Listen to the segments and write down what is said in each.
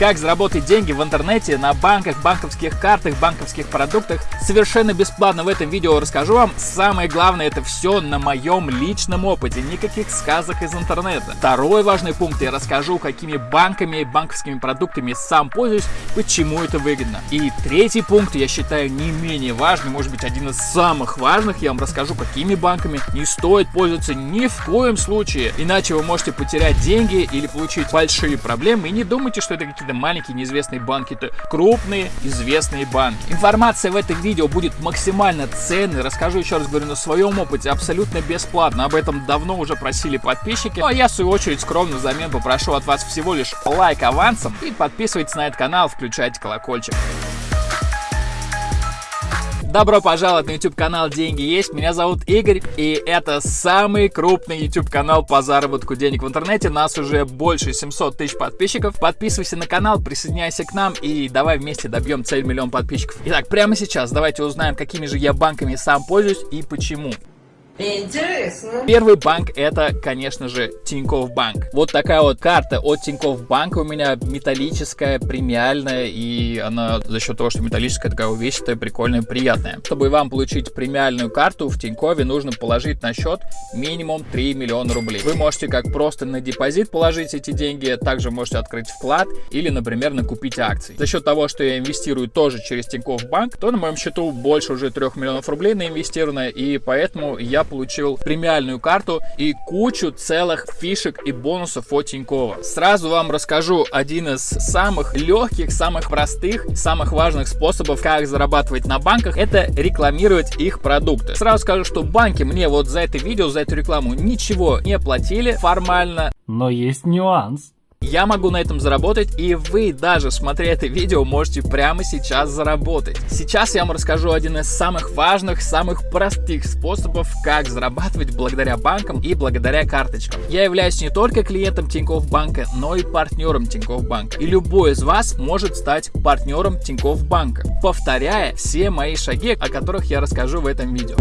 Как заработать деньги в интернете, на банках, банковских картах, банковских продуктах. Совершенно бесплатно в этом видео расскажу вам. Самое главное, это все на моем личном опыте, никаких сказок из интернета. Второй важный пункт, я расскажу, какими банками и банковскими продуктами сам пользуюсь, почему это выгодно. И третий пункт, я считаю, не менее важный, может быть, один из самых важных. Я вам расскажу, какими банками не стоит пользоваться ни в коем случае, иначе вы можете потерять деньги или получить большие проблемы. И не думайте, что это какие-то маленькие неизвестные банки, это крупные известные банки. Информация в этом видео будет максимально ценной. Расскажу еще раз говорю на своем опыте абсолютно бесплатно. Об этом давно уже просили подписчики. Ну а я в свою очередь скромно взамен попрошу от вас всего лишь лайк авансом и подписывайтесь на этот канал, включайте колокольчик. Добро пожаловать на YouTube канал Деньги есть. Меня зовут Игорь, и это самый крупный YouTube канал по заработку денег в интернете. Нас уже больше 700 тысяч подписчиков. Подписывайся на канал, присоединяйся к нам и давай вместе добьем цель миллион подписчиков. Итак, прямо сейчас давайте узнаем, какими же я банками сам пользуюсь и почему. Интересно. Первый банк это, конечно же, Тинькофф Банк. Вот такая вот карта от Тинькофф Банка у меня металлическая, премиальная, и она за счет того, что металлическая, такая увесистая, прикольная, приятная. Чтобы вам получить премиальную карту в Тинькове, нужно положить на счет минимум 3 миллиона рублей. Вы можете как просто на депозит положить эти деньги, также можете открыть вклад или, например, накупить акции. За счет того, что я инвестирую тоже через Тинькофф Банк, то на моем счету больше уже 3 миллионов рублей наинвестировано, и поэтому я получил премиальную карту и кучу целых фишек и бонусов от Тинькова. Сразу вам расскажу один из самых легких, самых простых, самых важных способов, как зарабатывать на банках, это рекламировать их продукты. Сразу скажу, что банки мне вот за это видео, за эту рекламу ничего не платили формально. Но есть нюанс. Я могу на этом заработать, и вы даже, смотря это видео, можете прямо сейчас заработать. Сейчас я вам расскажу один из самых важных, самых простых способов, как зарабатывать благодаря банкам и благодаря карточкам. Я являюсь не только клиентом Тинькофф Банка, но и партнером Тинькофф Банка. И любой из вас может стать партнером Тинькофф Банка, повторяя все мои шаги, о которых я расскажу в этом видео.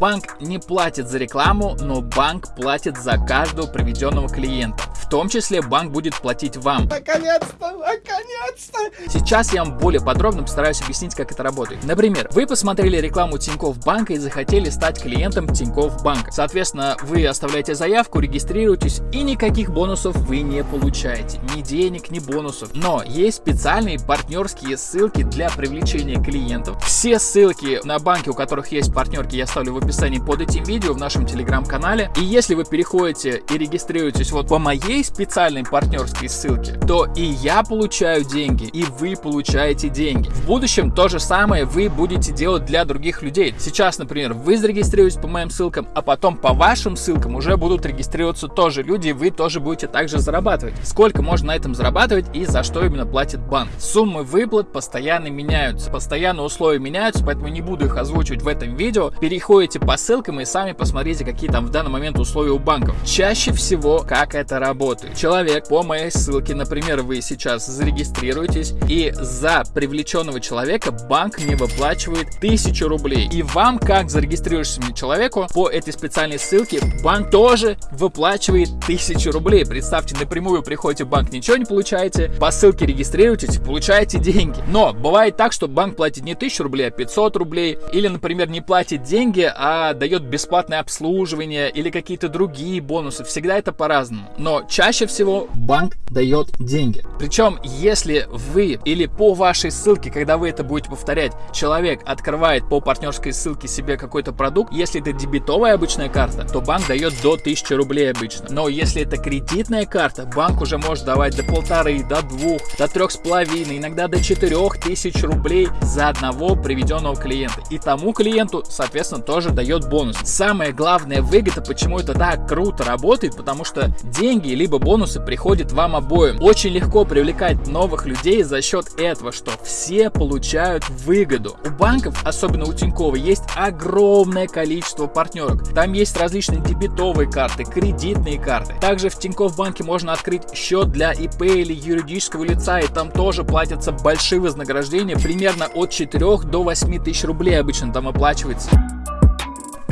Банк не платит за рекламу, но банк платит за каждого приведенного клиента. В том числе банк будет платить вам. Наконец-то, наконец-то. Сейчас я вам более подробно постараюсь объяснить, как это работает. Например, вы посмотрели рекламу Тинькофф Банка и захотели стать клиентом Тинькофф Банка. Соответственно, вы оставляете заявку, регистрируетесь и никаких бонусов вы не получаете. Ни денег, ни бонусов. Но есть специальные партнерские ссылки для привлечения клиентов. Все ссылки на банки, у которых есть партнерки, я оставлю в описании под этим видео в нашем телеграм-канале. И если вы переходите и регистрируетесь вот по моей специальной партнерской ссылке, то и я получаю деньги, и вы получаете деньги. В будущем то же самое вы будете делать для других людей. Сейчас, например, вы зарегистрируетесь по моим ссылкам, а потом по вашим ссылкам уже будут регистрироваться тоже люди, и вы тоже будете также зарабатывать. Сколько можно на этом зарабатывать и за что именно платит банк. Суммы выплат постоянно меняются, постоянно условия меняются, поэтому не буду их озвучивать в этом видео. Переходите по ссылкам и сами посмотрите, какие там в данный момент условия у банков. Чаще всего, как это работает. Человек по моей ссылке, например, вы сейчас зарегистрируетесь, и за привлеченного человека банк не выплачивает 1000 рублей. И вам, как зарегистрирующемуся человеку, по этой специальной ссылке банк тоже выплачивает 1000 рублей. Представьте, напрямую приходите в банк, ничего не получаете, по ссылке регистрируетесь, получаете деньги. Но бывает так, что банк платит не 1000 рублей, а 500 рублей, или, например, не платит деньги, а дает бесплатное обслуживание или какие-то другие бонусы. Всегда это по-разному. Но чаще всего банк дает деньги. Причем, если вы или по вашей ссылке, когда вы это будете повторять, человек открывает по партнерской ссылке себе какой-то продукт, если это дебетовая обычная карта, то банк дает до 1000 рублей обычно. Но если это кредитная карта, банк уже может давать до полторы, до двух, до трех с половиной, иногда до четырех тысяч рублей за одного приведенного клиента. И тому клиенту, соответственно, тоже дает бонус. Самая главная выгода, почему это так круто работает, потому что деньги либо бонусы приходят вам обоим. Очень легко привлекать новых людей за счет этого, что все получают выгоду. У банков, особенно у Тинькова, есть огромное количество партнерок. Там есть различные дебетовые карты, кредитные карты. Также в Тинькофф банке можно открыть счет для ИП или юридического лица, и там тоже платятся большие вознаграждения, примерно от 4 до 8 тысяч рублей обычно там оплачивается.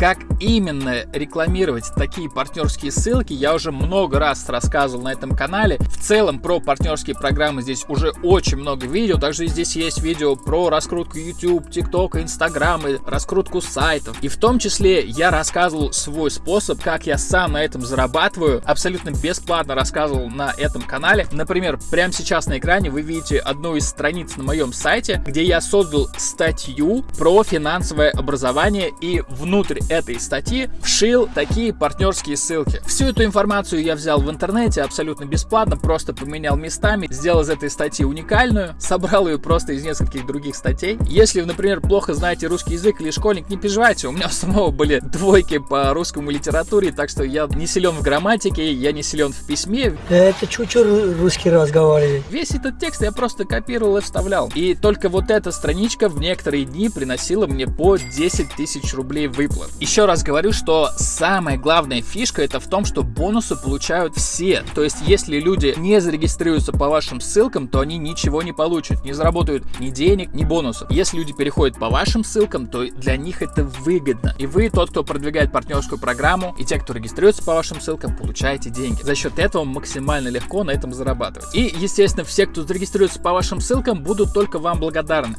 Как именно рекламировать такие партнерские ссылки, я уже много раз рассказывал на этом канале. В целом про партнерские программы здесь уже очень много видео. Также здесь есть видео про раскрутку YouTube, TikTok, Instagram, раскрутку сайтов. И в том числе я рассказывал свой способ, как я сам на этом зарабатываю. Абсолютно бесплатно рассказывал на этом канале. Например, прямо сейчас на экране вы видите одну из страниц на моем сайте, где я создал статью про финансовое образование и внутрь этой статьи вшил такие партнерские ссылки. Всю эту информацию я взял в интернете абсолютно бесплатно, просто поменял местами, сделал из этой статьи уникальную, собрал ее просто из нескольких других статей. Если вы, например, плохо знаете русский язык или школьник, не переживайте, у меня у самого были двойки по русскому литературе, так что я не силен в грамматике, я не силен в письме. Это чуть-чуть русский разговаривает. Весь этот текст я просто копировал и вставлял. И только вот эта страничка в некоторые дни приносила мне по 10 тысяч рублей выплат. Еще раз говорю, что самая главная фишка это в том, что бонусы получают все. То есть, если люди не зарегистрируются по вашим ссылкам, то они ничего не получат, не заработают ни денег, ни бонусов. Если люди переходят по вашим ссылкам, то для них это выгодно. И вы, тот, кто продвигает партнерскую программу, и те, кто регистрируется по вашим ссылкам, получаете деньги. За счет этого максимально легко на этом зарабатывать. И, естественно, все, кто зарегистрируется по вашим ссылкам, будут только вам благодарны.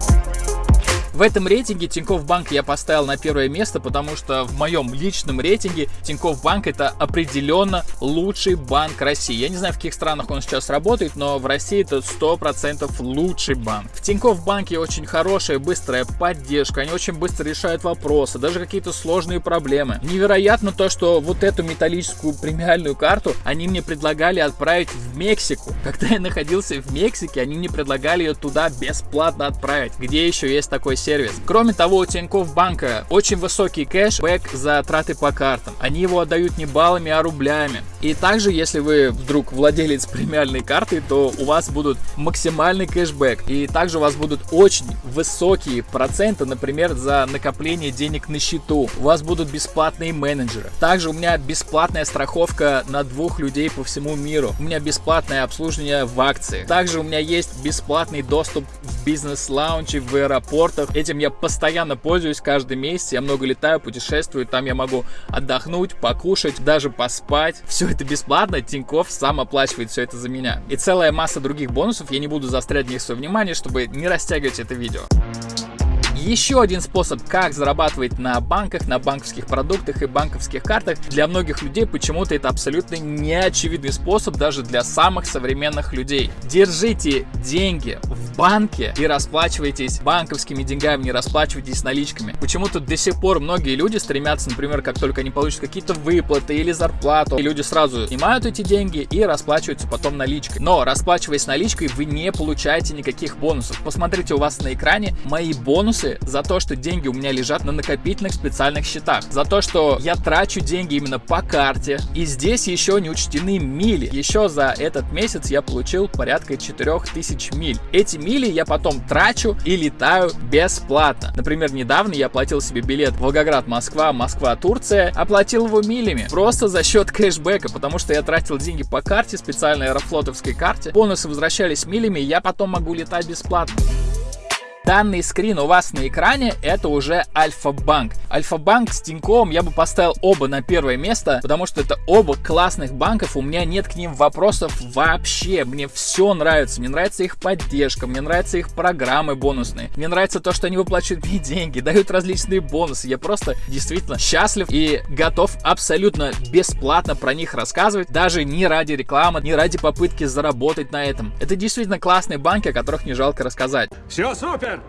В этом рейтинге Тинькофф Банк я поставил на первое место, потому что в моем личном рейтинге Тинькофф Банк это определенно лучший банк России. Я не знаю, в каких странах он сейчас работает, но в России это 100% лучший банк. В Тинькофф Банке очень хорошая, быстрая поддержка, они очень быстро решают вопросы, даже какие-то сложные проблемы. Невероятно то, что вот эту металлическую премиальную карту они мне предлагали отправить в Мексику. Когда я находился в Мексике, они мне предлагали ее туда бесплатно отправить. Где еще есть такой сервис. Кроме того, у Тинькофф банка очень высокий кэшбэк за траты по картам. Они его отдают не баллами, а рублями. И также, если вы вдруг владелец премиальной карты, то у вас будут максимальный кэшбэк. И также у вас будут очень высокие проценты, например, за накопление денег на счету. У вас будут бесплатные менеджеры. Также у меня бесплатная страховка на двух людей по всему миру. У меня бесплатное обслуживание в акции. Также у меня есть бесплатный доступ в бизнес-лаунче в аэропортах Этим я постоянно пользуюсь каждый месяц. Я много летаю, путешествую. Там я могу отдохнуть, покушать, даже поспать. Все это бесплатно. Тиньков сам оплачивает все это за меня. И целая масса других бонусов. Я не буду застрять в них свое внимание, чтобы не растягивать это видео. Еще один способ, как зарабатывать на банках, на банковских продуктах и банковских картах, для многих людей почему-то это абсолютно неочевидный способ даже для самых современных людей. Держите деньги в банке и расплачивайтесь банковскими деньгами, не расплачивайтесь наличками. Почему-то до сих пор многие люди стремятся, например, как только они получат какие-то выплаты или зарплату, и люди сразу снимают эти деньги и расплачиваются потом наличкой. Но расплачиваясь наличкой, вы не получаете никаких бонусов. Посмотрите у вас на экране мои бонусы за то, что деньги у меня лежат на накопительных специальных счетах, за то, что я трачу деньги именно по карте, и здесь еще не учтены мили. Еще за этот месяц я получил порядка 4000 миль. Эти мили я потом трачу и летаю бесплатно. Например, недавно я оплатил себе билет Волгоград-Москва, Москва-Турция, оплатил его милями, просто за счет кэшбэка, потому что я тратил деньги по карте, специальной аэрофлотовской карте, бонусы возвращались милями, я потом могу летать бесплатно. Данный скрин у вас на экране это уже Альфа-банк. Альфа-банк с Тиньковым я бы поставил оба на первое место, потому что это оба классных банков, у меня нет к ним вопросов вообще. Мне все нравится, мне нравится их поддержка, мне нравятся их программы бонусные, мне нравится то, что они выплачивают мне деньги, дают различные бонусы. Я просто действительно счастлив и готов абсолютно бесплатно про них рассказывать, даже не ради рекламы, не ради попытки заработать на этом. Это действительно классные банки, о которых не жалко рассказать. Все супер!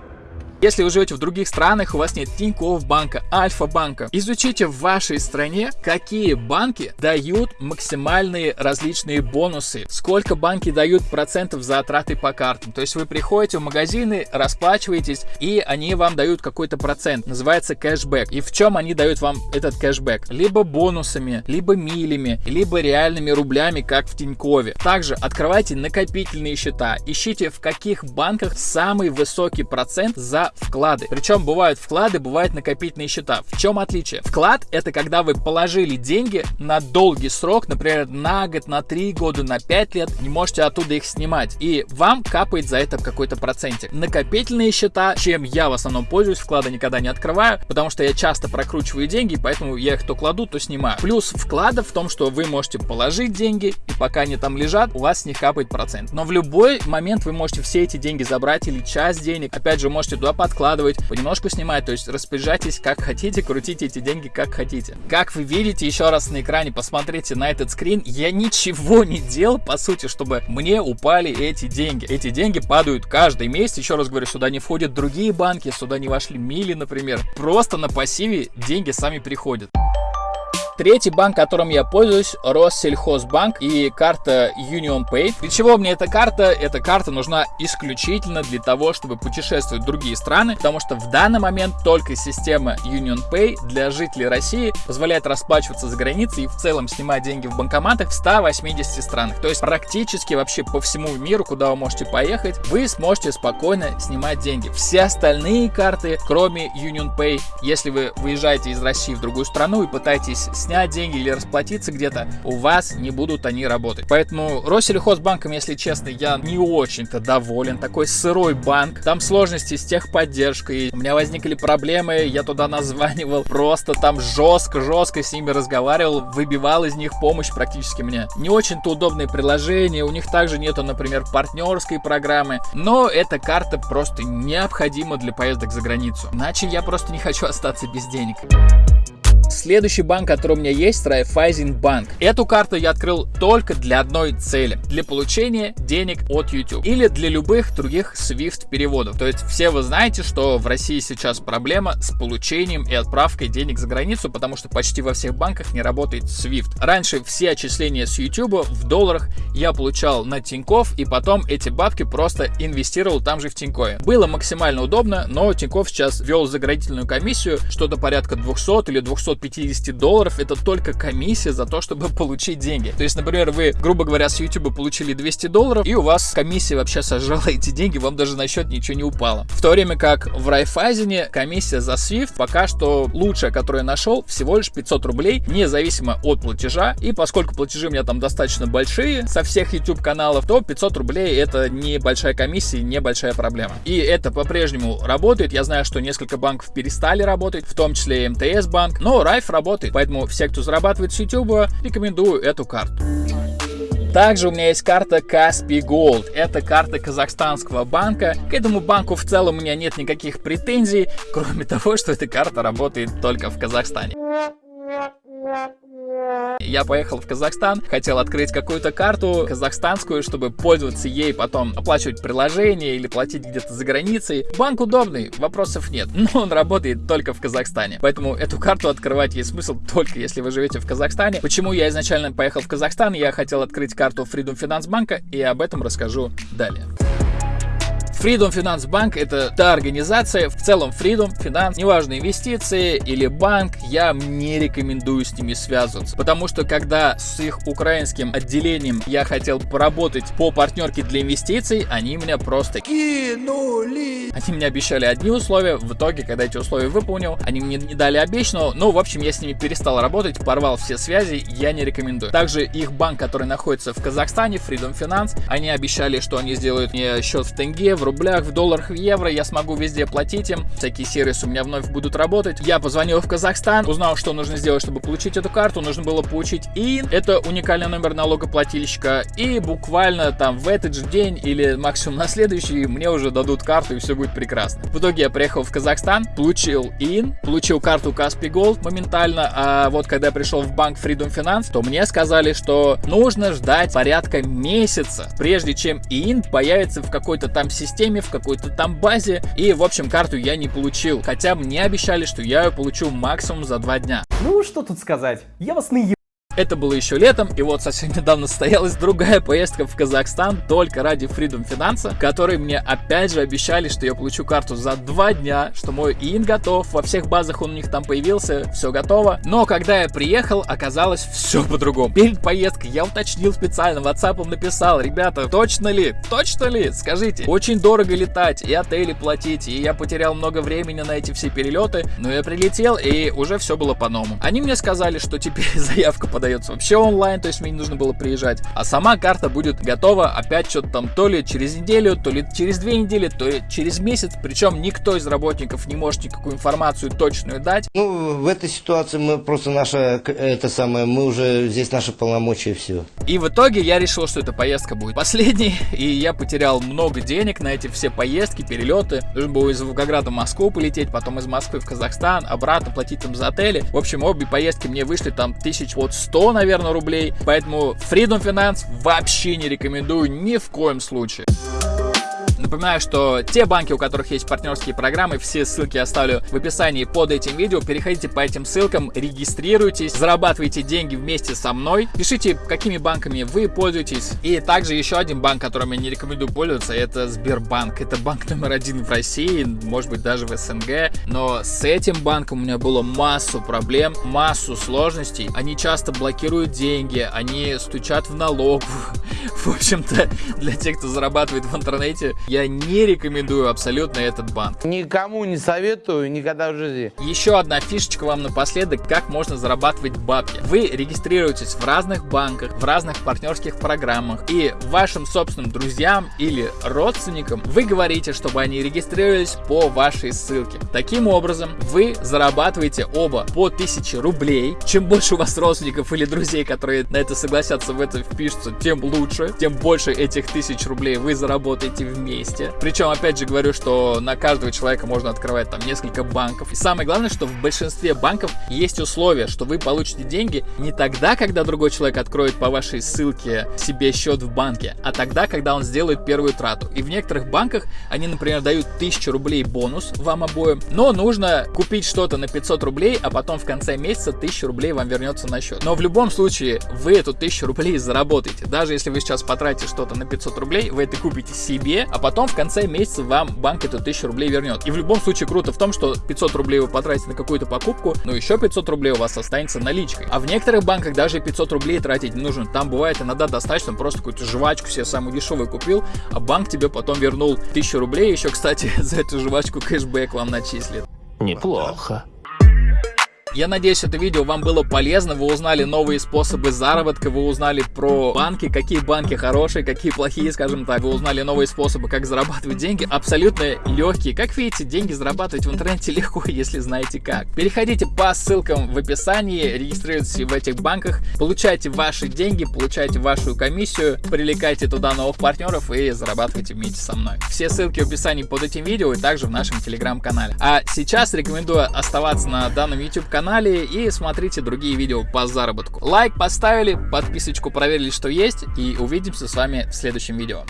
Если вы живете в других странах, у вас нет Тинькофф банка, Альфа банка, изучите в вашей стране, какие банки дают максимальные различные бонусы, сколько банки дают процентов за траты по картам. То есть вы приходите в магазины, расплачиваетесь, и они вам дают какой-то процент, называется кэшбэк. И в чем они дают вам этот кэшбэк? Либо бонусами, либо милями, либо реальными рублями, как в Тинькове. Также открывайте накопительные счета, ищите в каких банках самый высокий процент за вклады. Причем бывают вклады, бывают накопительные счета. В чем отличие? Вклад это когда вы положили деньги на долгий срок, например, на год, на три года, на пять лет, не можете оттуда их снимать. И вам капает за это какой-то процентик. Накопительные счета, чем я в основном пользуюсь, вклады никогда не открываю, потому что я часто прокручиваю деньги, поэтому я их то кладу, то снимаю. Плюс вклада в том, что вы можете положить деньги, и пока они там лежат, у вас с них капает процент. Но в любой момент вы можете все эти деньги забрать или часть денег. Опять же, можете туда подкладывать, понемножку снимать, то есть распоряжайтесь как хотите, крутите эти деньги как хотите. Как вы видите, еще раз на экране посмотрите на этот скрин, я ничего не делал, по сути, чтобы мне упали эти деньги. Эти деньги падают каждый месяц, еще раз говорю, сюда не входят другие банки, сюда не вошли мили, например. Просто на пассиве деньги сами приходят. Третий банк, которым я пользуюсь, Россельхозбанк и карта Union Pay. Для чего мне эта карта? Эта карта нужна исключительно для того, чтобы путешествовать в другие страны, потому что в данный момент только система Union Pay для жителей России позволяет расплачиваться за границей и в целом снимать деньги в банкоматах в 180 странах. То есть практически вообще по всему миру, куда вы можете поехать, вы сможете спокойно снимать деньги. Все остальные карты, кроме Union Pay, если вы выезжаете из России в другую страну и пытаетесь снять деньги или расплатиться где-то, у вас не будут они работать. Поэтому Россельхозбанком, если честно, я не очень-то доволен. Такой сырой банк. Там сложности с техподдержкой. У меня возникли проблемы, я туда названивал. Просто там жестко-жестко с ними разговаривал, выбивал из них помощь практически мне. Не очень-то удобные приложения, у них также нету, например, партнерской программы. Но эта карта просто необходима для поездок за границу. Иначе я просто не хочу остаться без денег. Следующий банк, который у меня есть, Райфайзен банк. Эту карту я открыл только для одной цели. Для получения денег от YouTube. Или для любых других SWIFT переводов. То есть все вы знаете, что в России сейчас проблема с получением и отправкой денег за границу, потому что почти во всех банках не работает SWIFT. Раньше все отчисления с YouTube в долларах я получал на Тиньков, и потом эти бабки просто инвестировал там же в Тинькове. Было максимально удобно, но Тиньков сейчас ввел заградительную комиссию, что-то порядка 200 или 200 250 долларов это только комиссия за то, чтобы получить деньги. То есть, например, вы, грубо говоря, с YouTube получили 200 долларов, и у вас комиссия вообще сожрала эти деньги, вам даже на счет ничего не упало. В то время как в Райфайзене комиссия за Swift пока что лучшая, которую я нашел, всего лишь 500 рублей, независимо от платежа. И поскольку платежи у меня там достаточно большие со всех YouTube каналов, то 500 рублей это небольшая комиссия, небольшая проблема. И это по-прежнему работает. Я знаю, что несколько банков перестали работать, в том числе и МТС банк, но Райф работает, поэтому все, кто зарабатывает с YouTube, рекомендую эту карту. Также у меня есть карта Kaspi Gold. Это карта казахстанского банка. К этому банку в целом у меня нет никаких претензий, кроме того, что эта карта работает только в Казахстане. Я поехал в Казахстан, хотел открыть какую-то карту казахстанскую, чтобы пользоваться ей, потом оплачивать приложение или платить где-то за границей. Банк удобный, вопросов нет, но он работает только в Казахстане. Поэтому эту карту открывать есть смысл только если вы живете в Казахстане. Почему я изначально поехал в Казахстан? Я хотел открыть карту Freedom Finance банка и об этом расскажу далее. Freedom Finance Bank это та организация, в целом Freedom Finance, неважно инвестиции или банк, я не рекомендую с ними связываться. Потому что когда с их украинским отделением я хотел поработать по партнерке для инвестиций, они меня просто кинули. Они мне обещали одни условия, в итоге, когда эти условия выполнил, они мне не дали обещанного, ну, в общем, я с ними перестал работать, порвал все связи, я не рекомендую. Также их банк, который находится в Казахстане, Freedom Finance, они обещали, что они сделают мне счет в тенге, в рублях, в долларах, в евро, я смогу везде платить им, всякие сервисы у меня вновь будут работать. Я позвонил в Казахстан, узнал, что нужно сделать, чтобы получить эту карту, нужно было получить ИИН, это уникальный номер налогоплательщика, и буквально там в этот же день или максимум на следующий мне уже дадут карту и все будет прекрасно. В итоге я приехал в Казахстан, получил ИИН, получил карту Kaspi Gold моментально, а вот когда я пришел в банк Freedom Finance, то мне сказали, что нужно ждать порядка месяца, прежде чем ИИН появится в какой-то там системе системе, в какой-то там базе. И, в общем, карту я не получил. Хотя мне обещали, что я ее получу максимум за два дня. Ну, что тут сказать. Я вас наебал. Это было еще летом, и вот совсем недавно состоялась другая поездка в Казахстан только ради Freedom Finance, которые мне опять же обещали, что я получу карту за два дня, что мой ИИН готов, во всех базах он у них там появился, все готово. Но когда я приехал, оказалось все по-другому. Перед поездкой я уточнил специально, WhatsApp написал, ребята, точно ли, точно ли, скажите, очень дорого летать и отели платить, и я потерял много времени на эти все перелеты, но я прилетел и уже все было по-новому. Они мне сказали, что теперь заявка подается вообще онлайн, то есть мне не нужно было приезжать, а сама карта будет готова опять что-то там то ли через неделю, то ли через две недели, то ли через месяц, причем никто из работников не может никакую информацию точную дать. Ну, в этой ситуации мы просто наша, это самое, мы уже здесь наши полномочия все. И в итоге я решил, что эта поездка будет последней, и я потерял много денег на эти все поездки, перелеты. Нужно было из Волгограда в Москву полететь, потом из Москвы в Казахстан, обратно платить там за отели. В общем, обе поездки мне вышли там тысяч вот сто, наверное, рублей. Поэтому Freedom Finance вообще не рекомендую ни в коем случае. Напоминаю, что те банки, у которых есть партнерские программы, все ссылки оставлю в описании под этим видео. Переходите по этим ссылкам, регистрируйтесь, зарабатывайте деньги вместе со мной. Пишите, какими банками вы пользуетесь. И также еще один банк, которым я не рекомендую пользоваться, это Сбербанк. Это банк номер один в России, может быть даже в СНГ. Но с этим банком у меня было массу проблем, массу сложностей. Они часто блокируют деньги, они стучат в налог. В общем-то, для тех, кто зарабатывает в интернете, я не рекомендую абсолютно этот банк. Никому не советую, никогда в жизни. Еще одна фишечка вам напоследок, как можно зарабатывать бабки. Вы регистрируетесь в разных банках, в разных партнерских программах, и вашим собственным друзьям или родственникам вы говорите, чтобы они регистрировались по вашей ссылке. Таким образом, вы зарабатываете оба по 1000 рублей. Чем больше у вас родственников или друзей, которые на это согласятся, в это впишутся, тем лучше, тем больше этих тысяч рублей вы заработаете вместе месте. Причем, опять же, говорю, что на каждого человека можно открывать там несколько банков. И самое главное, что в большинстве банков есть условие, что вы получите деньги не тогда, когда другой человек откроет по вашей ссылке себе счет в банке, а тогда, когда он сделает первую трату. И в некоторых банках они, например, дают 1000 рублей бонус вам обоим, но нужно купить что-то на 500 рублей, а потом в конце месяца 1000 рублей вам вернется на счет. Но в любом случае вы эту 1000 рублей заработаете. Даже если вы сейчас потратите что-то на 500 рублей, вы это купите себе, а потом в конце месяца вам банк эту 1000 рублей вернет. И в любом случае круто в том, что 500 рублей вы потратите на какую-то покупку, но еще 500 рублей у вас останется наличкой. А в некоторых банках даже 500 рублей тратить не нужно. Там бывает иногда достаточно просто какую-то жвачку себе самую дешевую купил, а банк тебе потом вернул 1000 рублей, еще, кстати, за эту жвачку кэшбэк вам начислит. Неплохо. Я надеюсь, это видео вам было полезно, вы узнали новые способы заработка, вы узнали про банки, какие банки хорошие, какие плохие, скажем так, вы узнали новые способы, как зарабатывать деньги, абсолютно легкие. Как видите, деньги зарабатывать в интернете легко, если знаете как. Переходите по ссылкам в описании, регистрируйтесь в этих банках, получайте ваши деньги, получайте вашу комиссию, привлекайте туда новых партнеров и зарабатывайте вместе со мной. Все ссылки в описании под этим видео и также в нашем телеграм-канале. А сейчас рекомендую оставаться на данном YouTube канале канале и смотрите другие видео по заработку. Лайк поставили, подписочку проверили, что есть и увидимся с вами в следующем видео.